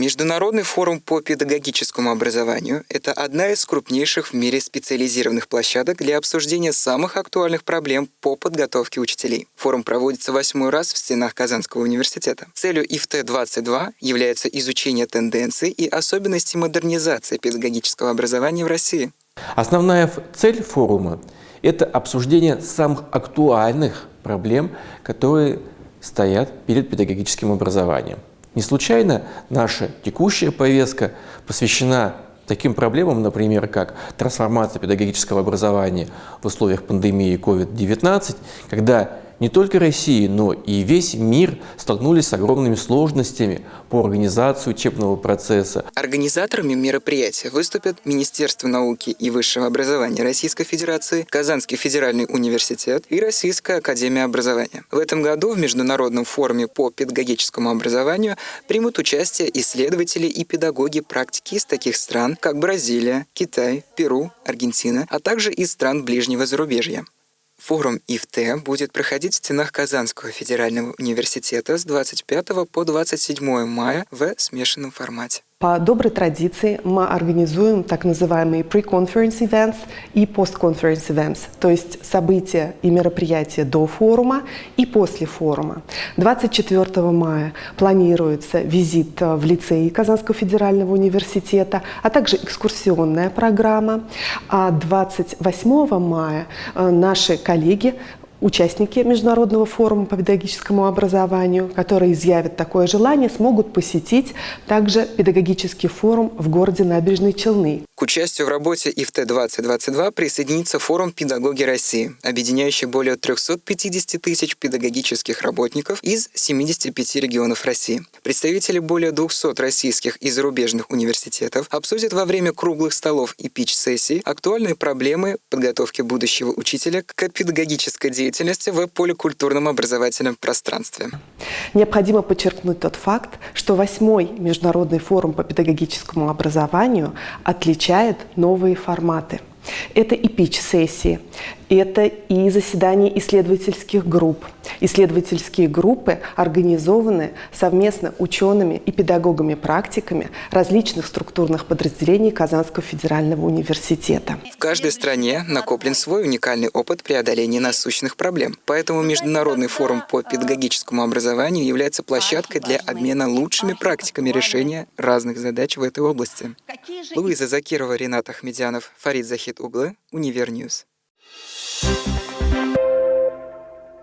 Международный форум по педагогическому образованию – это одна из крупнейших в мире специализированных площадок для обсуждения самых актуальных проблем по подготовке учителей. Форум проводится восьмой раз в стенах Казанского университета. Целью ИФТ-22 является изучение тенденций и особенностей модернизации педагогического образования в России. Основная цель форума – это обсуждение самых актуальных проблем, которые стоят перед педагогическим образованием. Не случайно наша текущая повестка посвящена таким проблемам, например, как трансформация педагогического образования в условиях пандемии COVID-19, когда не только Россия, но и весь мир столкнулись с огромными сложностями по организации учебного процесса. Организаторами мероприятия выступят Министерство науки и высшего образования Российской Федерации, Казанский федеральный университет и Российская академия образования. В этом году в Международном форуме по педагогическому образованию примут участие исследователи и педагоги практики из таких стран, как Бразилия, Китай, Перу, Аргентина, а также из стран ближнего зарубежья. Форум ИФТ будет проходить в стенах Казанского федерального университета с 25 по 27 мая в смешанном формате. По доброй традиции мы организуем так называемые pre-conference events и post-conference events, то есть события и мероприятия до форума и после форума. 24 мая планируется визит в лицей Казанского федерального университета, а также экскурсионная программа. А 28 мая э, наши коллеги Участники Международного форума по педагогическому образованию, которые изъявят такое желание, смогут посетить также педагогический форум в городе Набережные Челны. К участию в работе ИФТ-2022 присоединится форум «Педагоги России», объединяющий более 350 тысяч педагогических работников из 75 регионов России. Представители более 200 российских и зарубежных университетов обсудят во время круглых столов и пич-сессий актуальные проблемы подготовки будущего учителя к педагогической деятельности деятельности в поликультурном образовательном пространстве. Необходимо подчеркнуть тот факт, что восьмой Международный форум по педагогическому образованию отличает новые форматы – это и пич-сессии, это и заседания исследовательских групп. Исследовательские группы организованы совместно учеными и педагогами-практиками различных структурных подразделений Казанского федерального университета. В каждой стране накоплен свой уникальный опыт преодоления насущных проблем. Поэтому Международный форум по педагогическому образованию является площадкой для обмена лучшими практиками решения разных задач в этой области. Луиза Закирова, Ренат Ахмедянов, Фарид Захид Оглы, Univer News. Thank you.